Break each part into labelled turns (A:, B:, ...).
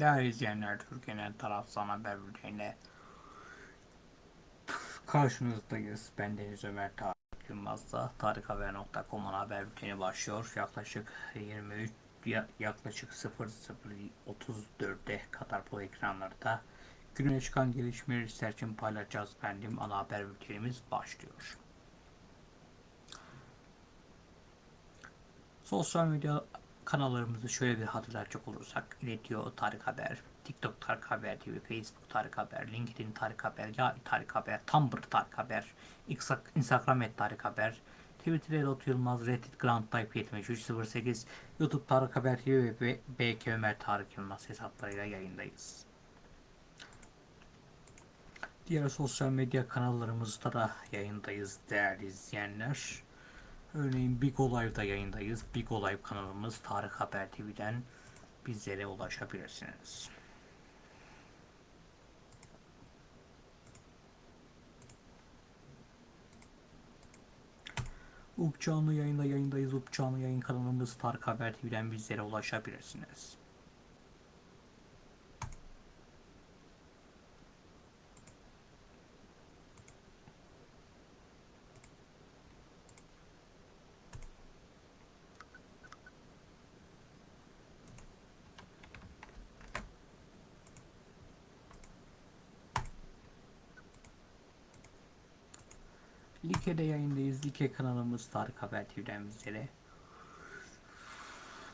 A: Değerli izleyenler, Türkiye'nin tarafsız haber bülteniyle karşınızdayız. Ben Deniz Ömer Tarık Yılmaz'da tarikhaber.com'un haber bülteni başlıyor. Yaklaşık 23 ya- yaklaşık 00.34'te Katar Pro ekranlarda gününe çıkan gelişmeleri sizler için paylaşacağız. Efendim ana haber bültenimiz başlıyor. Sosyal medya kanallarımızı şöyle bir hatırlatacak olursak iletiyor Tarık Haber, TikTok Tarık Haber TV, Facebook Tarık Haber, LinkedIn Tarık Haber, Yay Tarık Haber, Tumblr Tarık Haber, Insta- Instagram et Tarık Haber, Twitter Erot Yılmaz, Reddit Grand Type 7308, YouTube Tarık Haber TV ve BK Ömer Tarık Yılmaz hesaplarıyla yayındayız. Diğer sosyal medya kanallarımızda da yayındayız değerli izleyenler. Örneğin Big Live'da yayındayız. Big Live kanalımız Tarık Haber TV'den bizlere ulaşabilirsiniz. UP yayında yayındayız. UP yayın kanalımız Tarık Haber TV'den bizlere ulaşabilirsiniz. Like'de yayındayız. Like kanalımız Tarık Haber TV'den bizlere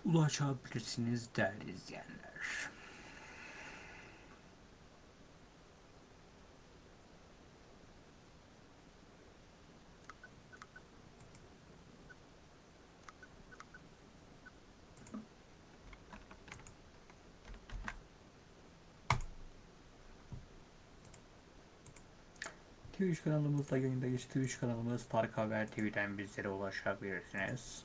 A: ulaşabilirsiniz değerli izleyenler. Twitch kanalımızda yayındayız. Twitch kanalımız Tarık Haber TV'den bizlere ulaşabilirsiniz.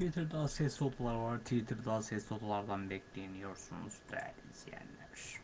A: Twitter'da sesli odalar var. Twitter'da sesli odalardan bekleniyorsunuz değerli izleyenler.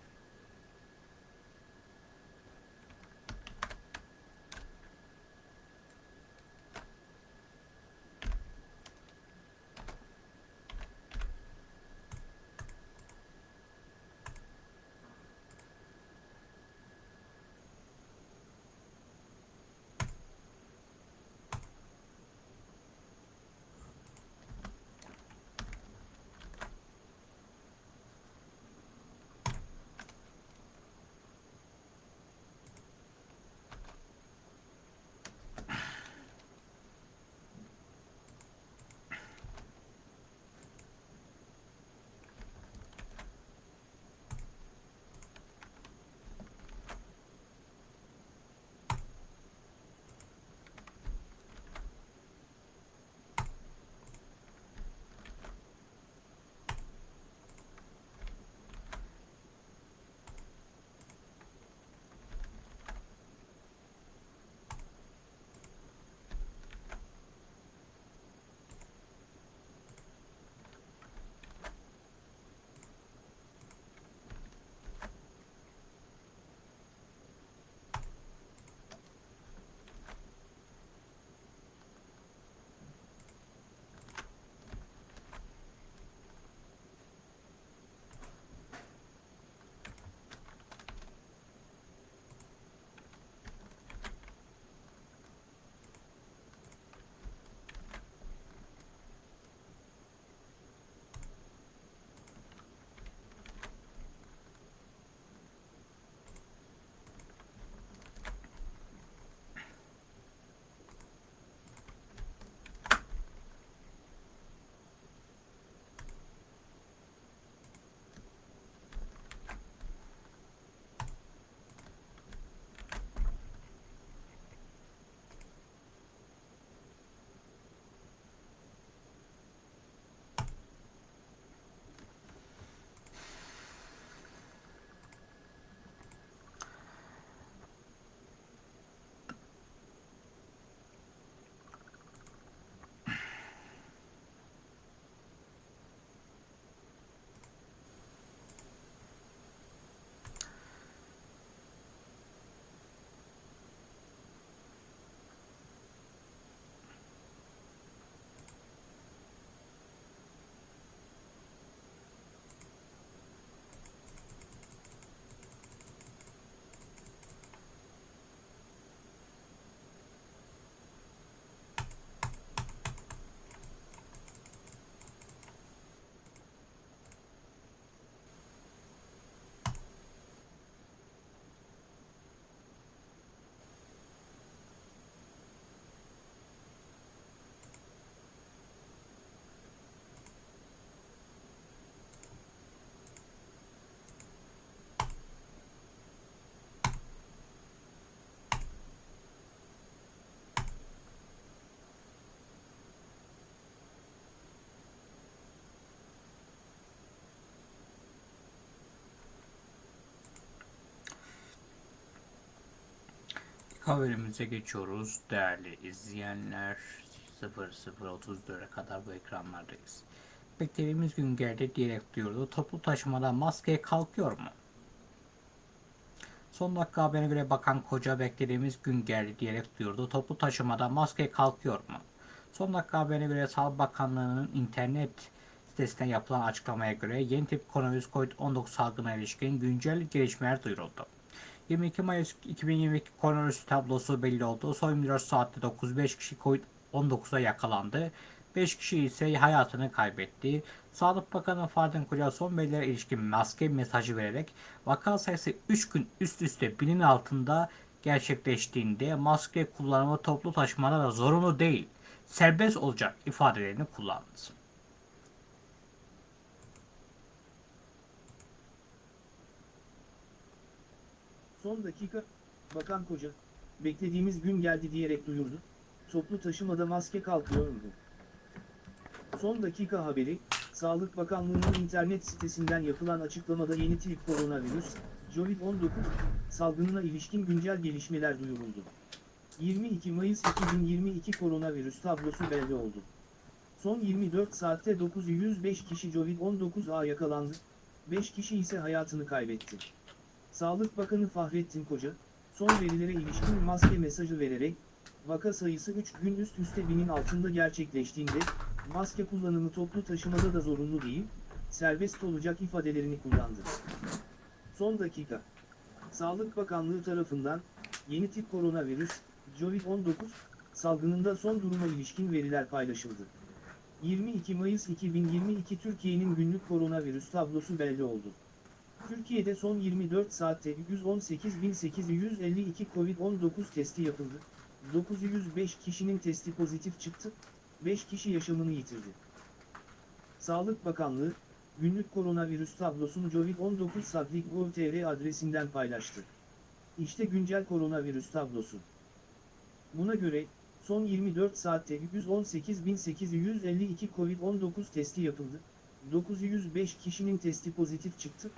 A: Haberimize geçiyoruz değerli izleyenler. 00.34'e kadar bu ekranlardayız. Beklediğimiz gün geldi diyerek duyurdu. Toplu taşımada maske kalkıyor mu? Son dakika haberine göre Bakan Koca beklediğimiz gün geldi diyerek duyurdu. Toplu taşımada maske kalkıyor mu? Son dakika haberine göre Sağlık Bakanlığı'nın internet sitesinden yapılan açıklamaya göre yeni tip koronavirüs COVID-19 salgına ilişkin güncel gelişmeler duyuruldu. 22 Mayıs 2022 koronavirüs tablosu belli oldu. Son 24 saatte 95 kişi COVID-19'a yakalandı. 5 kişi ise hayatını kaybetti. Sağlık Bakanı Fahrettin Koca son verilere ilişkin maske mesajı vererek vaka sayısı 3 gün üst üste binin altında gerçekleştiğinde maske kullanımı toplu taşımada da zorunlu değil, serbest olacak ifadelerini kullandı.
B: Son dakika, Bakan Koca, beklediğimiz gün geldi diyerek duyurdu, toplu taşımada maske kalkıyor mu? Son dakika haberi, Sağlık Bakanlığı'nın internet sitesinden yapılan açıklamada yeni tip koronavirüs, COVID-19, salgınına ilişkin güncel gelişmeler duyuruldu. 22 Mayıs 2022 koronavirüs tablosu belli oldu. Son 24 saatte 905 kişi COVID-19'a yakalandı, 5 kişi ise hayatını kaybetti. Sağlık Bakanı Fahrettin Koca, son verilere ilişkin maske mesajı vererek, vaka sayısı 3 gün üst üste binin altında gerçekleştiğinde, maske kullanımı toplu taşımada da zorunlu değil, serbest olacak ifadelerini kullandı. Son dakika. Sağlık Bakanlığı tarafından, yeni tip koronavirüs, COVID-19, salgınında son duruma ilişkin veriler paylaşıldı. 22 Mayıs 2022 Türkiye'nin günlük koronavirüs tablosu belli oldu. Türkiye'de son 24 saatte 118.852 COVID-19 testi yapıldı. 905 kişinin testi pozitif çıktı, 5 kişi yaşamını yitirdi. Sağlık Bakanlığı, günlük koronavirüs tablosunu COVID-19 Sadlik.gov.tr adresinden paylaştı. İşte güncel koronavirüs tablosu. Buna göre, son 24 saatte 118.852 COVID-19 testi yapıldı. 905 kişinin testi pozitif çıktı,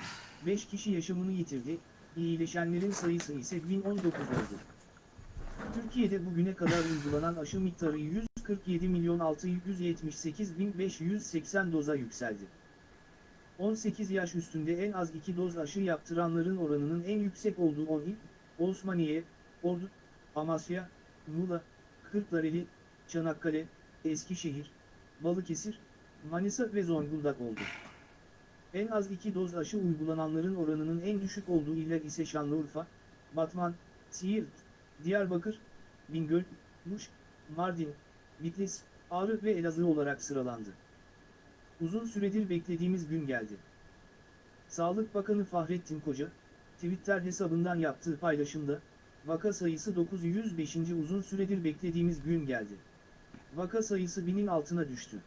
B: 5 kişi yaşamını yitirdi, iyileşenlerin sayısı ise 1019 oldu. Türkiye'de bugüne kadar uygulanan aşı miktarı 147.678.580 doza yükseldi. 18 yaş üstünde en az 2 doz aşı yaptıranların oranının en yüksek olduğu 10 il, Osmaniye, Ordu, Amasya, Muğla, Kırklareli, Çanakkale, Eskişehir, Balıkesir, Manisa ve Zonguldak oldu. En az 2 doz aşı uygulananların oranının en düşük olduğu iller ise Şanlıurfa, Batman, Siirt, Diyarbakır, Bingöl, Muş, Mardin, Bitlis, Ağrı ve Elazığ olarak sıralandı. Uzun süredir beklediğimiz gün geldi. Sağlık Bakanı Fahrettin Koca, Twitter hesabından yaptığı paylaşımda, vaka sayısı 905. uzun süredir beklediğimiz gün geldi. Vaka sayısı binin altına düştü.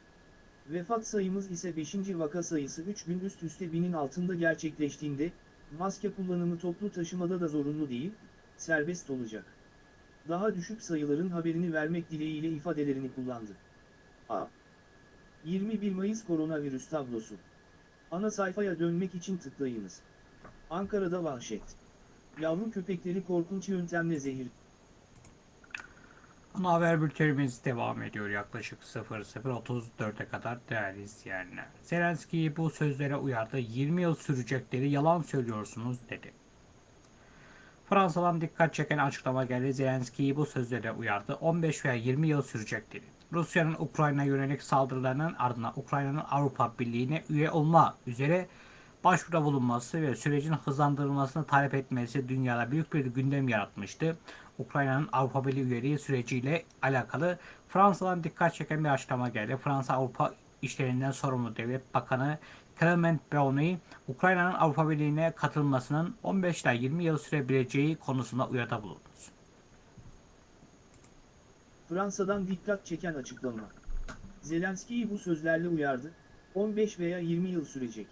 B: Vefat sayımız ise 5. vaka sayısı 3 gün üst üste binin altında gerçekleştiğinde, maske kullanımı toplu taşımada da zorunlu değil, serbest olacak. Daha düşük sayıların haberini vermek dileğiyle ifadelerini kullandı. A. 21 Mayıs koronavirüs tablosu. Ana sayfaya dönmek için tıklayınız. Ankara'da vahşet. Yavru köpekleri korkunç yöntemle zehir.
A: Ana haber bültenimiz devam ediyor yaklaşık 00.34'e kadar değerli izleyenler. Zelenski bu sözlere uyardı. 20 yıl sürecekleri yalan söylüyorsunuz dedi. Fransa'dan dikkat çeken açıklama geldi. Zelenski bu sözlere uyardı. 15 veya 20 yıl sürecek dedi. Rusya'nın Ukrayna yönelik saldırılarının ardından Ukrayna'nın Avrupa Birliği'ne üye olma üzere başvuruda bulunması ve sürecin hızlandırılmasını talep etmesi dünyada büyük bir gündem yaratmıştı. Ukrayna'nın Avrupa Birliği üyeliği süreciyle alakalı Fransa'dan dikkat çeken bir açıklama geldi. Fransa Avrupa işlerinden sorumlu devlet bakanı Clement Brownie, Ukrayna'nın Avrupa Birliği'ne katılmasının 15 ila 20 yıl sürebileceği konusunda uyarıda bulundu.
B: Fransa'dan dikkat çeken açıklama. Zelenski'yi bu sözlerle uyardı, 15 veya 20 yıl sürecek.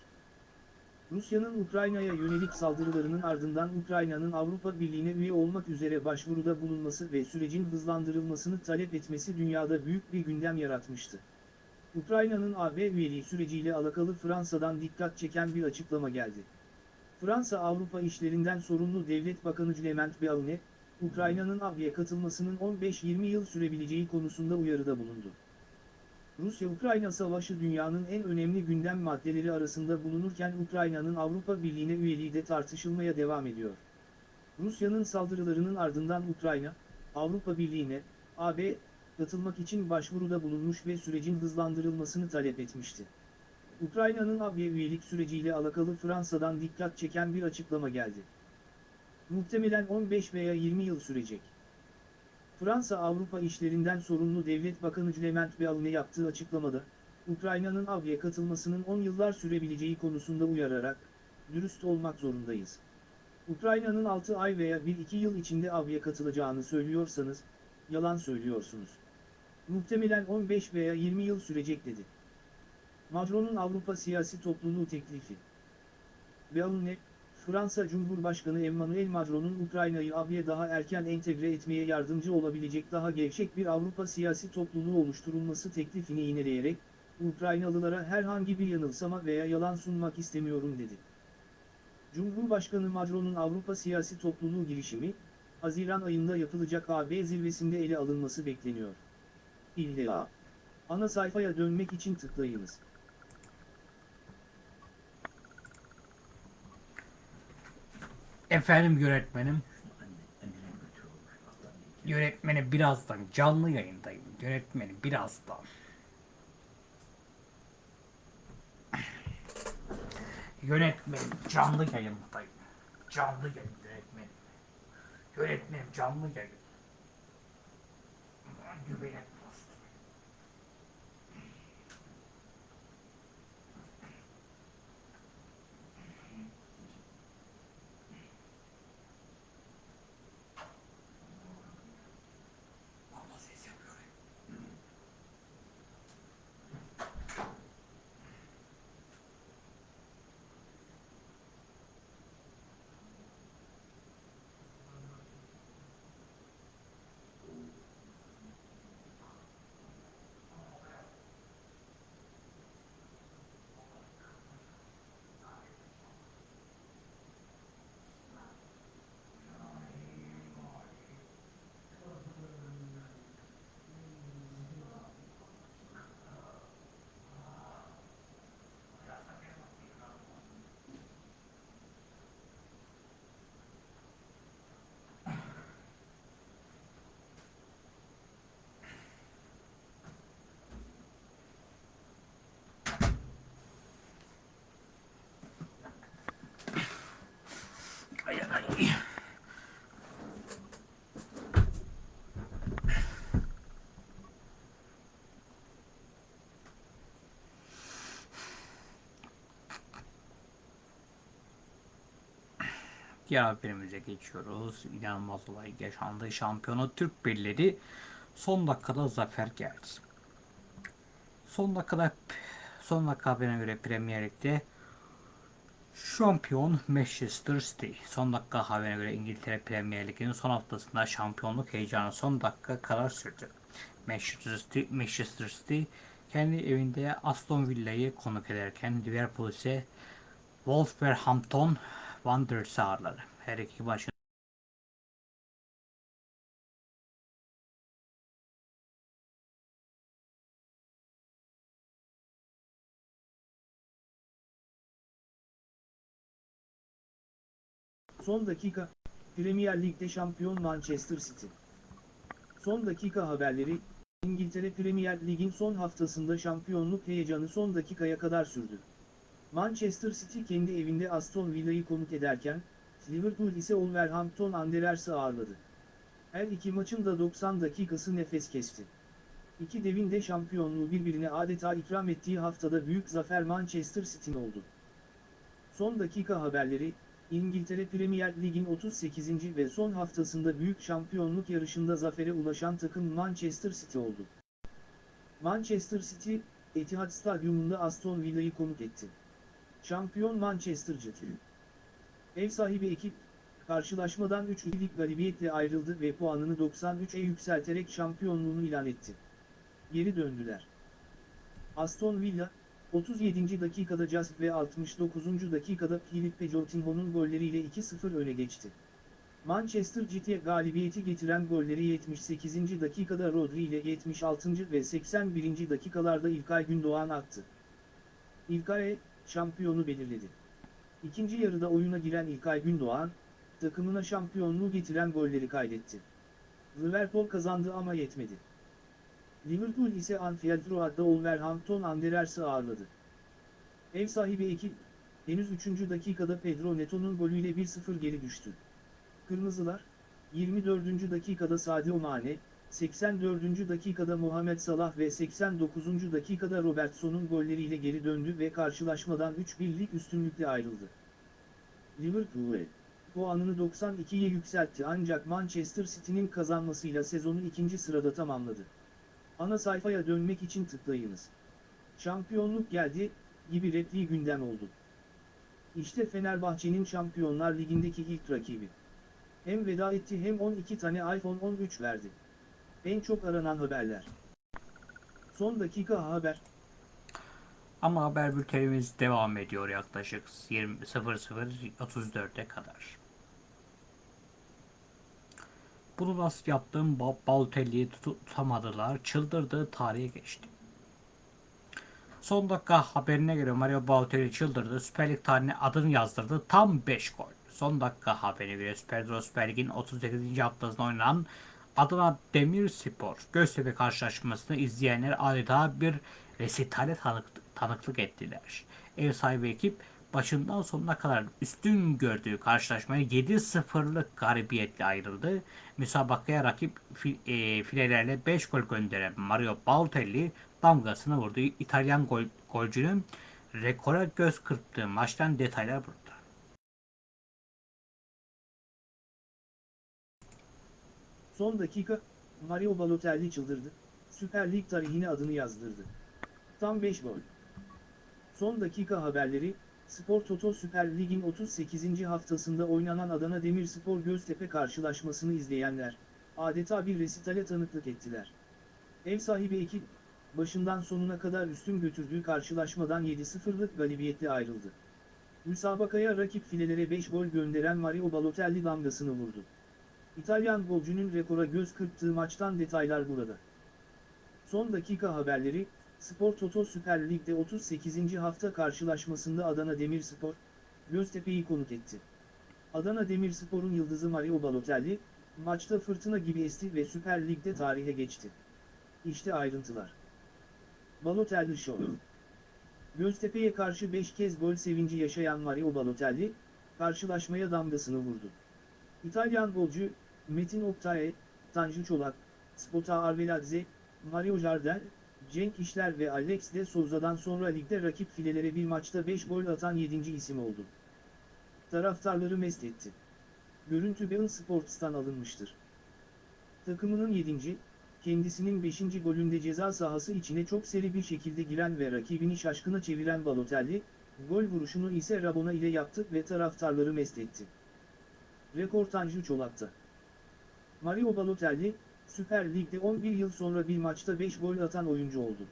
B: Rusya'nın Ukrayna'ya yönelik saldırılarının ardından Ukrayna'nın Avrupa Birliği'ne üye olmak üzere başvuruda bulunması ve sürecin hızlandırılmasını talep etmesi dünyada büyük bir gündem yaratmıştı. Ukrayna'nın AB üyeliği süreciyle alakalı Fransa'dan dikkat çeken bir açıklama geldi. Fransa Avrupa İşlerinden sorumlu Devlet Bakanı Clement Beaune, Ukrayna'nın AB'ye katılmasının 15-20 yıl sürebileceği konusunda uyarıda bulundu. Rusya-Ukrayna savaşı dünyanın en önemli gündem maddeleri arasında bulunurken Ukrayna'nın Avrupa Birliği'ne üyeliği de tartışılmaya devam ediyor. Rusya'nın saldırılarının ardından Ukrayna, Avrupa Birliği'ne, AB, katılmak için başvuruda bulunmuş ve sürecin hızlandırılmasını talep etmişti. Ukrayna'nın AB üyelik süreciyle alakalı Fransa'dan dikkat çeken bir açıklama geldi. Muhtemelen 15 veya 20 yıl sürecek. Fransa Avrupa İşlerinden sorumlu Devlet Bakanı Clement Beaune yaptığı açıklamada, Ukrayna'nın AB'ye katılmasının 10 yıllar sürebileceği konusunda uyararak, dürüst olmak zorundayız. Ukrayna'nın 6 ay veya 1-2 yıl içinde AB'ye katılacağını söylüyorsanız, yalan söylüyorsunuz. Muhtemelen 15 veya 20 yıl sürecek dedi. Macron'un Avrupa siyasi topluluğu teklifi. Beaune, Fransa Cumhurbaşkanı Emmanuel Macron'un Ukrayna'yı AB'ye daha erken entegre etmeye yardımcı olabilecek daha gevşek bir Avrupa siyasi topluluğu oluşturulması teklifini yineleyerek, Ukraynalılara herhangi bir yanılsama veya yalan sunmak istemiyorum dedi. Cumhurbaşkanı Macron'un Avrupa siyasi topluluğu girişimi, Haziran ayında yapılacak AB zirvesinde ele alınması bekleniyor. İlla. Ana sayfaya dönmek için tıklayınız.
A: Efendim yönetmenim. Yönetmenim birazdan canlı yayındayım. Yönetmenim birazdan. Yönetmenim canlı yayındayım. Canlı yayın yönetmenim. Yönetmenim canlı yayın. Güvenet Diğer haberimize geçiyoruz. İnanılmaz olay yaşandı. Şampiyonu Türk birleri son dakikada zafer geldi. Son dakikada son dakika haberine göre Premier Lig'de Şampiyon Manchester City. Son dakika haberine göre İngiltere Premier Ligi'nin son haftasında şampiyonluk heyecanı son dakika karar sürdü. Manchester City, Manchester City kendi evinde Aston Villa'yı konuk ederken Liverpool ise Wolverhampton Wanderers'ı ağırladı. Her iki maçın
B: Son dakika, Premier Lig'de şampiyon Manchester City. Son dakika haberleri, İngiltere Premier Lig'in son haftasında şampiyonluk heyecanı son dakikaya kadar sürdü. Manchester City kendi evinde Aston Villa'yı konuk ederken, Liverpool ise Wolverhampton Wanderers'ı ağırladı. Her iki maçın da 90 dakikası nefes kesti. İki devin de şampiyonluğu birbirine adeta ikram ettiği haftada büyük zafer Manchester City'nin oldu. Son dakika haberleri, İngiltere Premier Lig'in 38. ve son haftasında büyük şampiyonluk yarışında zafere ulaşan takım Manchester City oldu. Manchester City, Etihad Stadyumunda Aston Villa'yı konuk etti. Şampiyon Manchester City. Ev sahibi ekip, karşılaşmadan 3-2'lik galibiyetle ayrıldı ve puanını 93'e yükselterek şampiyonluğunu ilan etti. Geri döndüler. Aston Villa, 37. dakikada Just ve 69. dakikada Philippe Coutinho'nun golleriyle 2-0 öne geçti. Manchester City'ye galibiyeti getiren golleri 78. dakikada Rodri ile 76. ve 81. dakikalarda İlkay Gündoğan attı. İlkay, şampiyonu belirledi. İkinci yarıda oyuna giren İlkay Gündoğan, takımına şampiyonluğu getiren golleri kaydetti. Liverpool kazandı ama yetmedi. Liverpool ise Anfield Road'da Wolverhampton Wanderers'ı ağırladı. Ev sahibi ekip, henüz 3. dakikada Pedro Neto'nun golüyle 1-0 geri düştü. Kırmızılar, 24. dakikada Sadio Mane, 84. dakikada Muhammed Salah ve 89. dakikada Robertson'un golleriyle geri döndü ve karşılaşmadan 3-1'lik üstünlükle ayrıldı. Liverpool, puanını 92'ye yükseltti ancak Manchester City'nin kazanmasıyla sezonu ikinci sırada tamamladı. Ana sayfaya dönmek için tıklayınız. Şampiyonluk geldi, gibi repliği gündem oldu. İşte Fenerbahçe'nin Şampiyonlar Ligi'ndeki ilk rakibi. Hem veda etti hem 12 tane iPhone 13 verdi. En çok aranan haberler. Son dakika haber.
A: Ama haber bültenimiz devam ediyor yaklaşık 20 00.34'e kadar. Bunu nasıl yaptım? Ba- Balotelli'yi tutamadılar. Çıldırdı. Tarihe geçti. Son dakika haberine göre Mario Balotelli çıldırdı. Süper Lig tarihine adını yazdırdı. Tam 5 gol. Son dakika haberine göre Süper, Süper Lig'in 38. haftasında oynanan Adana Demirspor Göztepe karşılaşmasını izleyenler adeta bir resitale tanık- tanıklık ettiler. Ev sahibi ekip başından sonuna kadar üstün gördüğü karşılaşmaya 7-0'lık galibiyetle ayrıldı. Müsabakaya rakip fi- e, filelerle 5 gol gönderen Mario Balotelli damgasını vurdu. İtalyan gol, golcünün rekora göz kırptığı maçtan detaylar burada.
B: Son dakika, Mario Balotelli çıldırdı. Süper Lig tarihine adını yazdırdı. Tam 5 gol. Son dakika haberleri, Spor Toto Süper Lig'in 38. haftasında oynanan Adana Demirspor Göztepe karşılaşmasını izleyenler, adeta bir resitale tanıklık ettiler. Ev sahibi ekip, başından sonuna kadar üstün götürdüğü karşılaşmadan 7-0'lık galibiyetle ayrıldı. Müsabakaya rakip filelere 5 gol gönderen Mario Balotelli damgasını vurdu. İtalyan golcünün rekora göz kırptığı maçtan detaylar burada. Son dakika haberleri, Spor Toto Süper Lig'de 38. hafta karşılaşmasında Adana Demirspor, Göztepe'yi konuk etti. Adana Demirspor'un yıldızı Mario Balotelli, maçta fırtına gibi esti ve Süper Lig'de tarihe geçti. İşte ayrıntılar. Balotelli Show Göztepe'ye karşı 5 kez gol sevinci yaşayan Mario Balotelli, karşılaşmaya damgasını vurdu. İtalyan golcü, Metin Oktay, Tanju Çolak, Spota Arveladze, Mario Jardel, Cenk İşler ve Alex de Souza'dan sonra ligde rakip filelere bir maçta 5 gol atan 7. isim oldu. Taraftarları mest etti. Görüntü Bein Sports'tan alınmıştır. Takımının 7. kendisinin 5. golünde ceza sahası içine çok seri bir şekilde giren ve rakibini şaşkına çeviren Balotelli, gol vuruşunu ise Rabona ile yaptı ve taraftarları mest etti. Rekor Tanju Çolak'ta. Mario Balotelli, Süper Lig'de 11 yıl sonra bir maçta 5 gol atan oyuncu oldu.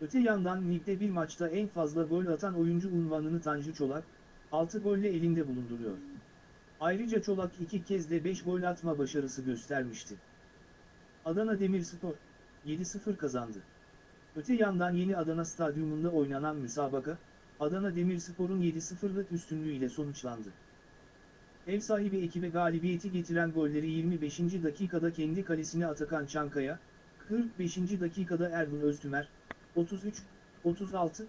B: Öte yandan ligde bir maçta en fazla gol atan oyuncu unvanını Tanju Çolak, 6 golle elinde bulunduruyor. Ayrıca Çolak iki kez de 5 gol atma başarısı göstermişti. Adana Demirspor, 7-0 kazandı. Öte yandan yeni Adana Stadyumunda oynanan müsabaka, Adana Demirspor'un 7-0'lık üstünlüğüyle sonuçlandı. Ev sahibi ekibe galibiyeti getiren golleri 25. dakikada kendi kalesine Atakan Çankaya, 45. dakikada Ergun Öztümer, 33, 36,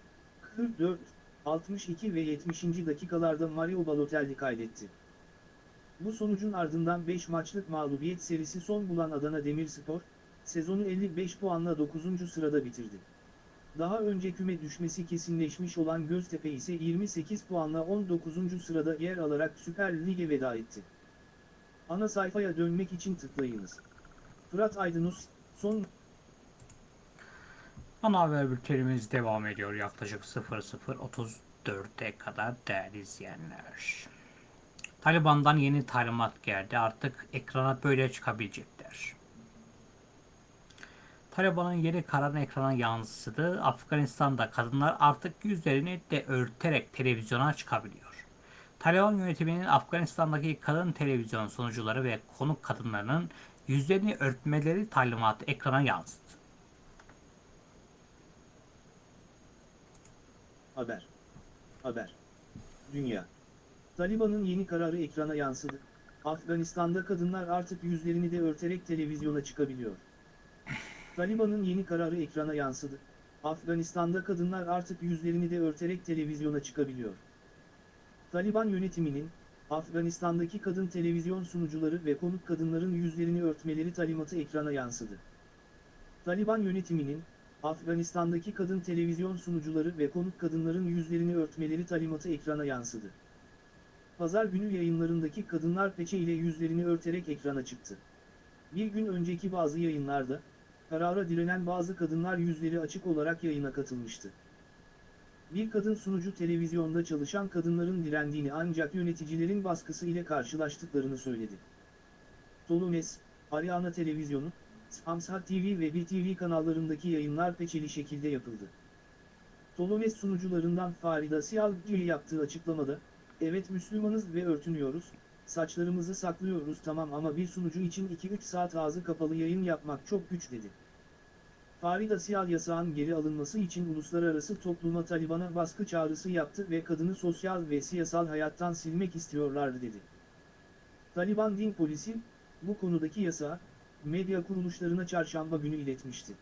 B: 44, 62 ve 70. dakikalarda Mario Balotelli kaydetti. Bu sonucun ardından 5 maçlık mağlubiyet serisi son bulan Adana Demirspor, sezonu 55 puanla 9. sırada bitirdi. Daha önce küme düşmesi kesinleşmiş olan Göztepe ise 28 puanla 19. sırada yer alarak Süper Lig'e veda etti. Ana sayfaya dönmek için tıklayınız. Fırat Aydınus, son
A: Ana haber bültenimiz devam ediyor yaklaşık 00.34'e kadar değerli izleyenler. Taliban'dan yeni talimat geldi. Artık ekrana böyle çıkabilecekler. Taliban'ın yeni kararı ekrana yansıdı. Afganistan'da kadınlar artık yüzlerini de örterek televizyona çıkabiliyor. Taliban yönetiminin Afganistan'daki kadın televizyon sunucuları ve konuk kadınlarının yüzlerini örtmeleri talimatı ekrana yansıdı.
B: Haber. Haber. Dünya. Taliban'ın yeni kararı ekrana yansıdı. Afganistan'da kadınlar artık yüzlerini de örterek televizyona çıkabiliyor. Taliban'ın yeni kararı ekrana yansıdı. Afganistan'da kadınlar artık yüzlerini de örterek televizyona çıkabiliyor. Taliban yönetiminin, Afganistan'daki kadın televizyon sunucuları ve konuk kadınların yüzlerini örtmeleri talimatı ekrana yansıdı. Taliban yönetiminin, Afganistan'daki kadın televizyon sunucuları ve konuk kadınların yüzlerini örtmeleri talimatı ekrana yansıdı. Pazar günü yayınlarındaki kadınlar peçe ile yüzlerini örterek ekrana çıktı. Bir gün önceki bazı yayınlarda, karara direnen bazı kadınlar yüzleri açık olarak yayına katılmıştı. Bir kadın sunucu televizyonda çalışan kadınların direndiğini ancak yöneticilerin baskısı ile karşılaştıklarını söyledi. Tolumes, Ariana Televizyonu, Samsat TV ve BTV kanallarındaki yayınlar peçeli şekilde yapıldı. Tolomes sunucularından Farida Siyalgili yaptığı açıklamada, evet Müslümanız ve örtünüyoruz, saçlarımızı saklıyoruz tamam ama bir sunucu için 2-3 saat ağzı kapalı yayın yapmak çok güç dedi. Farida Siyal yasağın geri alınması için uluslararası topluma Taliban'a baskı çağrısı yaptı ve kadını sosyal ve siyasal hayattan silmek istiyorlardı dedi. Taliban din polisi, bu konudaki yasağı, medya kuruluşlarına çarşamba günü iletmişti.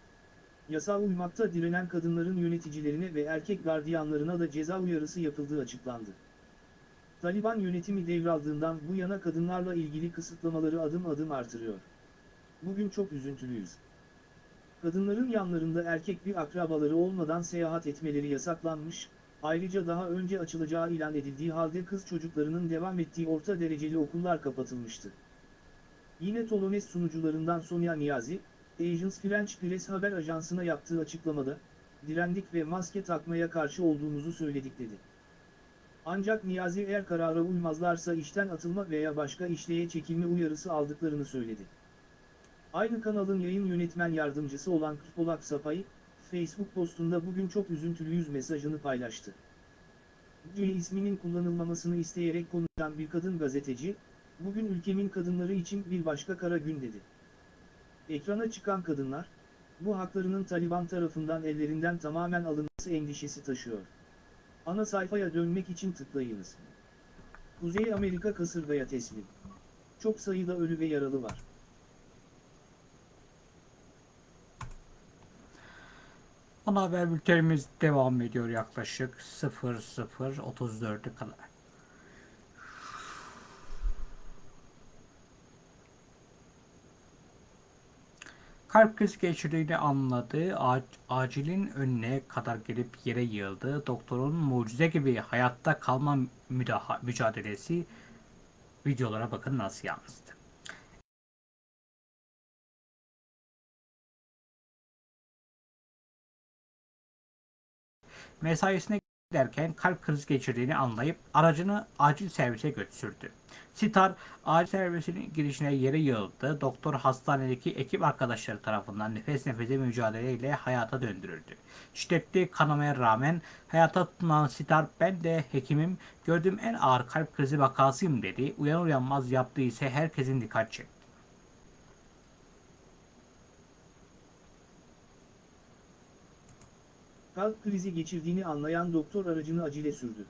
B: Yasağa uymakta direnen kadınların yöneticilerine ve erkek gardiyanlarına da ceza uyarısı yapıldığı açıklandı. Taliban yönetimi devraldığından bu yana kadınlarla ilgili kısıtlamaları adım adım artırıyor. Bugün çok üzüntülüyüz. Kadınların yanlarında erkek bir akrabaları olmadan seyahat etmeleri yasaklanmış, ayrıca daha önce açılacağı ilan edildiği halde kız çocuklarının devam ettiği orta dereceli okullar kapatılmıştı. Yine Tolones sunucularından Sonia Niyazi, Agence French Press haber ajansına yaptığı açıklamada, direndik ve maske takmaya karşı olduğumuzu söyledik dedi. Ancak Niyazi eğer karara uymazlarsa işten atılma veya başka işleye çekilme uyarısı aldıklarını söyledi. Aynı kanalın yayın yönetmen yardımcısı olan Kırpolak Sapay, Facebook postunda bugün çok üzüntülüyüz mesajını paylaştı. Gül isminin kullanılmamasını isteyerek konuşan bir kadın gazeteci, bugün ülkemin kadınları için bir başka kara gün dedi. Ekrana çıkan kadınlar, bu haklarının Taliban tarafından ellerinden tamamen alınması endişesi taşıyor. Ana sayfaya dönmek için tıklayınız. Kuzey Amerika kasırgaya teslim. Çok sayıda ölü ve yaralı var.
A: Ana haber bültenimiz devam ediyor yaklaşık 00.34'e kadar. Kalp krizi geçirdiğini anladı. Ac- acilin önüne kadar gelip yere yığıldı. Doktorun mucize gibi hayatta kalma mücadelesi videolara bakın nasıl yansıdı. Mesaisine giderken kalp krizi geçirdiğini anlayıp aracını acil servise götürdü. Sitar acil servisinin girişine yere yığıldı. Doktor hastanedeki ekip arkadaşları tarafından nefes nefese mücadeleyle hayata döndürüldü. Şiddetli kanamaya rağmen hayata tutunan Sitar ben de hekimim gördüğüm en ağır kalp krizi vakasıyım dedi. Uyanır uyanmaz yaptığı ise herkesin dikkat çekti.
B: Kalp krizi geçirdiğini anlayan doktor aracını acile sürdü.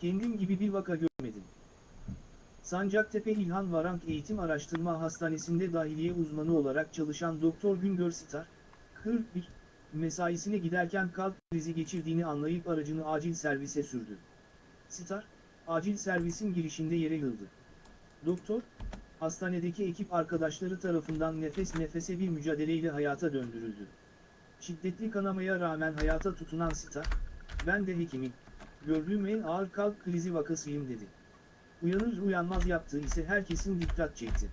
B: Kendim gibi bir vaka görmedim. Sancaktepe İlhan Varank Eğitim Araştırma Hastanesi'nde dahiliye uzmanı olarak çalışan Doktor Güngör Sitar, 41, mesaisine giderken kalp krizi geçirdiğini anlayıp aracını acil servise sürdü. Sitar, acil servisin girişinde yere yıldı. Doktor, hastanedeki ekip arkadaşları tarafından nefes nefese bir mücadeleyle hayata döndürüldü. Şiddetli kanamaya rağmen hayata tutunan Star, ben de hekimim, gördüğüm en ağır kalp krizi vakasıyım dedi. Uyanır uyanmaz yaptığı ise herkesin dikkat çekti.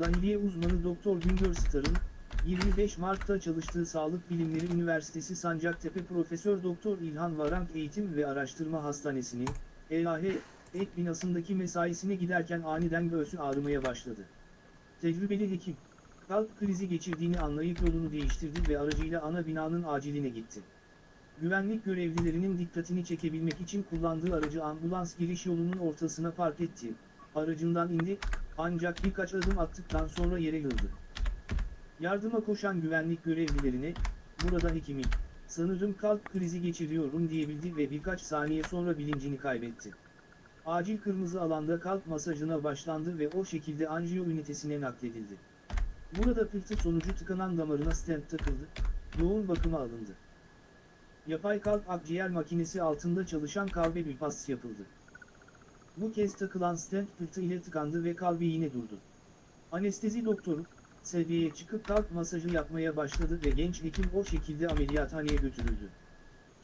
B: Dahiliye uzmanı Doktor Güngör Star'ın, 25 Mart'ta çalıştığı Sağlık Bilimleri Üniversitesi Sancaktepe Profesör Doktor İlhan Varank Eğitim ve Araştırma Hastanesi'nin, EAH, ek binasındaki mesaisine giderken aniden göğsü ağrımaya başladı. Tecrübeli hekim, kalp krizi geçirdiğini anlayıp yolunu değiştirdi ve aracıyla ana binanın aciline gitti. güvenlik görevlilerinin dikkatini çekebilmek için kullandığı aracı ambulans giriş yolunun ortasına park etti. Aracından indi, ancak birkaç adım attıktan sonra yere yıldı. Yardıma koşan güvenlik görevlilerine, burada hekimim, sanırım kalp krizi geçiriyorum diyebildi ve birkaç saniye sonra bilincini kaybetti. Acil kırmızı alanda kalp masajına başlandı ve o şekilde anjiyo ünitesine nakledildi. Burada pıhtı sonucu tıkanan damarına stent takıldı, yoğun bakıma alındı. Yapay kalp akciğer makinesi altında çalışan kalbe bypass yapıldı. Bu kez takılan stent pıhtı ile tıkandı ve kalbi yine durdu. Anestezi doktoru, seviyeye çıkıp kalp masajı yapmaya başladı ve genç hekim o şekilde ameliyathaneye götürüldü.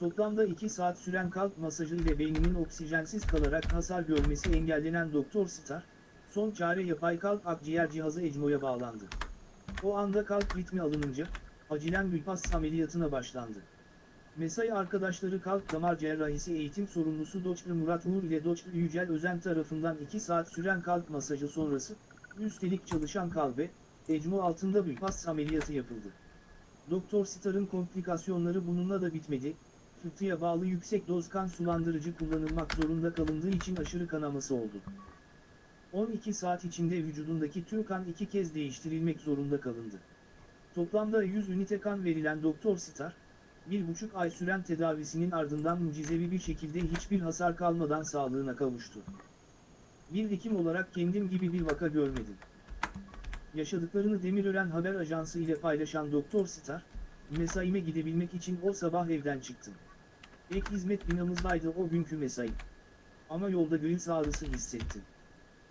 B: Toplamda 2 saat süren kalp masajı ile beyninin oksijensiz kalarak hasar görmesi engellenen Doktor Star, son çare yapay kalp akciğer cihazı ECMO'ya bağlandı. O anda kalp ritmi alınınca, acilen bypass ameliyatına başlandı. Mesai arkadaşları kalp damar cerrahisi eğitim sorumlusu Dr. Murat Uğur ile Dr. Yücel Özen tarafından 2 saat süren kalp masajı sonrası, üstelik çalışan kalbe, ECMO altında bypass ameliyatı yapıldı. Doktor Star'ın komplikasyonları bununla da bitmedi, fıtıya bağlı yüksek doz kan sulandırıcı kullanılmak zorunda kalındığı için aşırı kanaması oldu. 12 saat içinde vücudundaki tüm kan iki kez değiştirilmek zorunda kalındı. Toplamda 100 ünite kan verilen Doktor Star, bir buçuk ay süren tedavisinin ardından mucizevi bir şekilde hiçbir hasar kalmadan sağlığına kavuştu. Bir hekim olarak kendim gibi bir vaka görmedim. Yaşadıklarını Demirören Haber Ajansı ile paylaşan Doktor Star, mesaime gidebilmek için o sabah evden çıktım. Ek hizmet binamızdaydı o günkü mesai. Ama yolda göğüs ağrısı hissettim.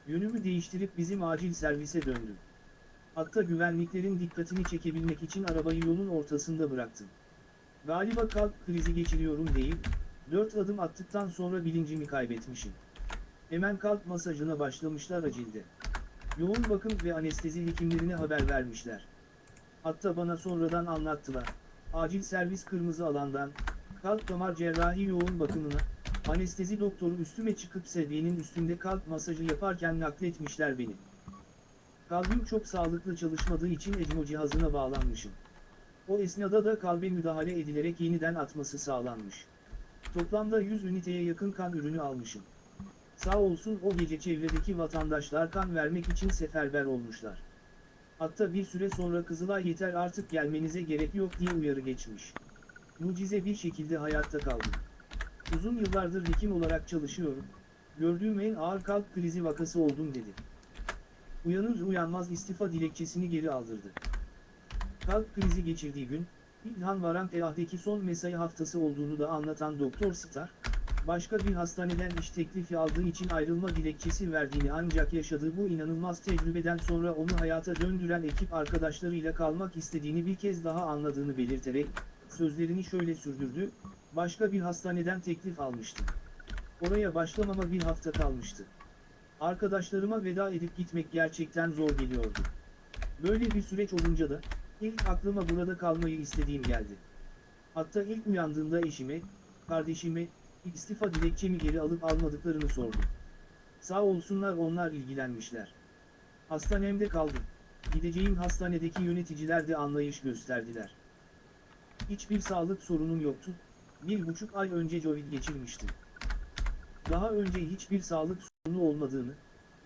B: Yönümü değiştirip bizim acil servise döndüm. Hatta güvenliklerin dikkatini çekebilmek için arabayı yolun ortasında bıraktım. Galiba kalp krizi geçiriyorum deyip, dört adım attıktan sonra bilincimi kaybetmişim. Hemen kalp masajına başlamışlar acilde. Yoğun bakım ve anestezi hekimlerine haber vermişler. Hatta bana sonradan anlattılar. Acil servis kırmızı alandan, kalp damar cerrahi yoğun bakımına, anestezi doktoru üstüme çıkıp seviyenin üstünde kalp masajı yaparken nakletmişler beni. Kalbim çok sağlıklı çalışmadığı için ECMO cihazına bağlanmışım. O esnada da kalbe müdahale edilerek yeniden atması sağlanmış. Toplamda 100 üniteye yakın kan ürünü almışım. Sağ olsun o gece çevredeki vatandaşlar kan vermek için seferber olmuşlar. Hatta bir süre sonra Kızılay yeter artık gelmenize gerek yok diye uyarı geçmiş. Mucize bir şekilde hayatta kaldım. Uzun yıllardır hekim olarak çalışıyorum. Gördüğüm en ağır kalp krizi vakası oldum dedi. Uyanır uyanmaz istifa dilekçesini geri aldırdı. Kalp krizi geçirdiği gün, İlhan Varan Telah'daki son mesai haftası olduğunu da anlatan Doktor Star, başka bir hastaneden iş teklifi aldığı için ayrılma dilekçesi verdiğini ancak yaşadığı bu inanılmaz tecrübeden sonra onu hayata döndüren ekip arkadaşlarıyla kalmak istediğini bir kez daha anladığını belirterek, sözlerini şöyle sürdürdü, başka bir hastaneden teklif almıştım. Oraya başlamama bir hafta kalmıştı. Arkadaşlarıma veda edip gitmek gerçekten zor geliyordu. Böyle bir süreç olunca da, ilk aklıma burada kalmayı istediğim geldi. Hatta ilk uyandığımda eşime, kardeşime, istifa dilekçemi geri alıp almadıklarını sordum. Sağ olsunlar onlar ilgilenmişler. Hastanemde kaldım. Gideceğim hastanedeki yöneticiler de anlayış gösterdiler. Hiçbir sağlık sorunum yoktu. Bir buçuk ay önce Covid geçirmiştim. Daha önce hiçbir sağlık sorunu olmadığını,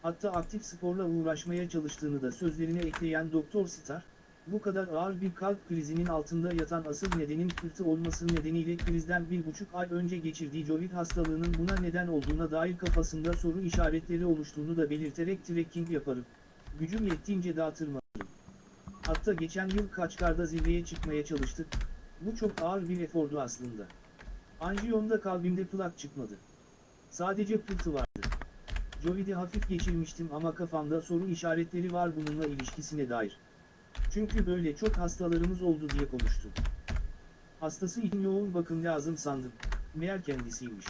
B: hatta aktif sporla uğraşmaya çalıştığını da sözlerine ekleyen Doktor Star, bu kadar ağır bir kalp krizinin altında yatan asıl nedenin pıhtı olması nedeniyle krizden bir buçuk ay önce geçirdiği Covid hastalığının buna neden olduğuna dair kafasında soru işaretleri oluştuğunu da belirterek trekking yaparım. Gücüm yettiğince dağıtırım. Hatta geçen yıl Kaçkar'da zirveye çıkmaya çalıştık. Bu çok ağır bir efordu aslında. Anjiyomda kalbimde plak çıkmadı. Sadece pıhtı vardı. Covid'i hafif geçirmiştim ama kafamda soru işaretleri var bununla ilişkisine dair. Çünkü böyle çok hastalarımız oldu diye konuştu. Hastası için yoğun bakım lazım sandım. Meğer kendisiymiş.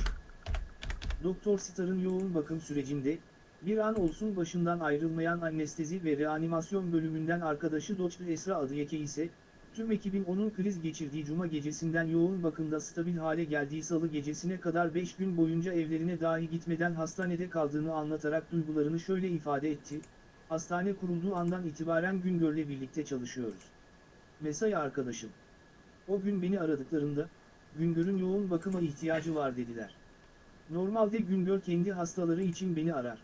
B: Doktor Star'ın yoğun bakım sürecinde, bir an olsun başından ayrılmayan anestezi ve reanimasyon bölümünden arkadaşı Dr. Esra Adıyeke ise, tüm ekibin onun kriz geçirdiği cuma gecesinden yoğun bakımda stabil hale geldiği salı gecesine kadar 5 gün boyunca evlerine dahi gitmeden hastanede kaldığını anlatarak duygularını şöyle ifade etti, Hastane kurulduğu andan itibaren Güngör'le birlikte çalışıyoruz. Mesai arkadaşım. O gün beni aradıklarında, Güngör'ün yoğun bakıma ihtiyacı var dediler. Normalde Güngör kendi hastaları için beni arar.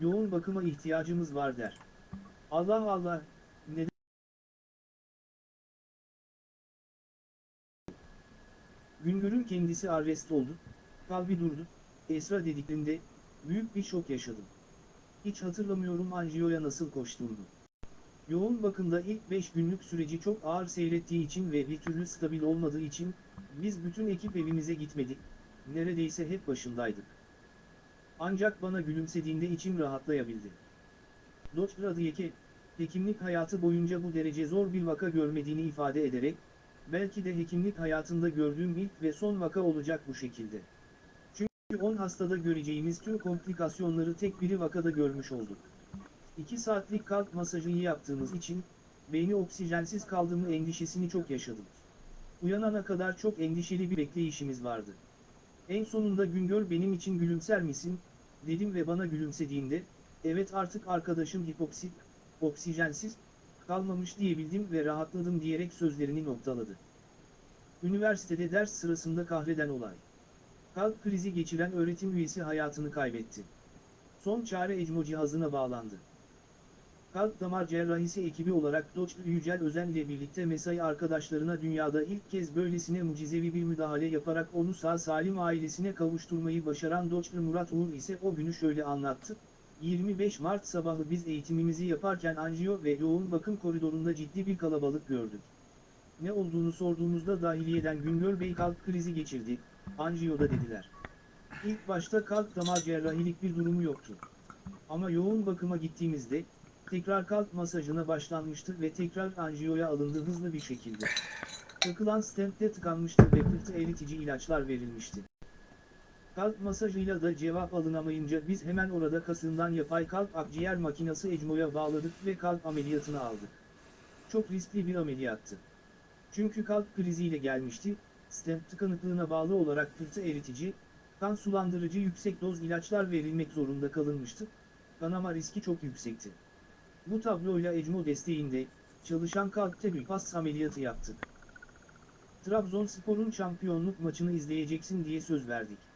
B: Yoğun bakıma ihtiyacımız var der. Allah Allah, Güngör'ün kendisi arrest oldu, kalbi durdu, Esra dediklerinde, büyük bir şok yaşadım. Hiç hatırlamıyorum anjiyoya nasıl koştuğumu. Yoğun bakımda ilk 5 günlük süreci çok ağır seyrettiği için ve bir türlü stabil olmadığı için, biz bütün ekip evimize gitmedik, neredeyse hep başındaydık. Ancak bana gülümsediğinde içim rahatlayabildi. Dr. Adiyeke, hekimlik hayatı boyunca bu derece zor bir vaka görmediğini ifade ederek, belki de hekimlik hayatında gördüğüm ilk ve son vaka olacak bu şekilde. Çünkü 10 hastada göreceğimiz tüm komplikasyonları tek bir vakada görmüş olduk. 2 saatlik kalp masajı yaptığımız için, beyni oksijensiz kaldığımı endişesini çok yaşadım. Uyanana kadar çok endişeli bir bekleyişimiz vardı. En sonunda Güngör benim için gülümser misin, dedim ve bana gülümsediğinde, evet artık arkadaşım hipoksit, oksijensiz, kalmamış diyebildim ve rahatladım diyerek sözlerini noktaladı. Üniversitede ders sırasında kahreden olay. Kalp krizi geçiren öğretim üyesi hayatını kaybetti. Son çare ECMO cihazına bağlandı. Kalp damar cerrahisi ekibi olarak Doç Yücel Özen ile birlikte mesai arkadaşlarına dünyada ilk kez böylesine mucizevi bir müdahale yaparak onu sağ salim ailesine kavuşturmayı başaran Doç Murat Uğur ise o günü şöyle anlattı. 25 Mart sabahı biz eğitimimizi yaparken anjiyo ve yoğun bakım koridorunda ciddi bir kalabalık gördük. Ne olduğunu sorduğumuzda dahiliyeden Güngör Bey kalp krizi geçirdi, anjiyoda dediler. İlk başta kalp damar cerrahilik bir durumu yoktu. Ama yoğun bakıma gittiğimizde, tekrar kalp masajına başlanmıştı ve tekrar anjiyoya alındı hızlı bir şekilde. Takılan stentte tıkanmıştı ve pıhtı eritici ilaçlar verilmişti. Kalp masajıyla da cevap alınamayınca biz hemen orada kasından yapay kalp akciğer makinası ECMO'ya bağladık ve kalp ameliyatını aldık. Çok riskli bir ameliyattı. Çünkü kalp kriziyle gelmişti, stent tıkanıklığına bağlı olarak pıhtı eritici, kan sulandırıcı yüksek doz ilaçlar verilmek zorunda kalınmıştı, kanama riski çok yüksekti. Bu tabloyla ECMO desteğinde, çalışan kalpte bypass ameliyatı yaptık. Trabzonspor'un şampiyonluk maçını izleyeceksin diye söz verdik.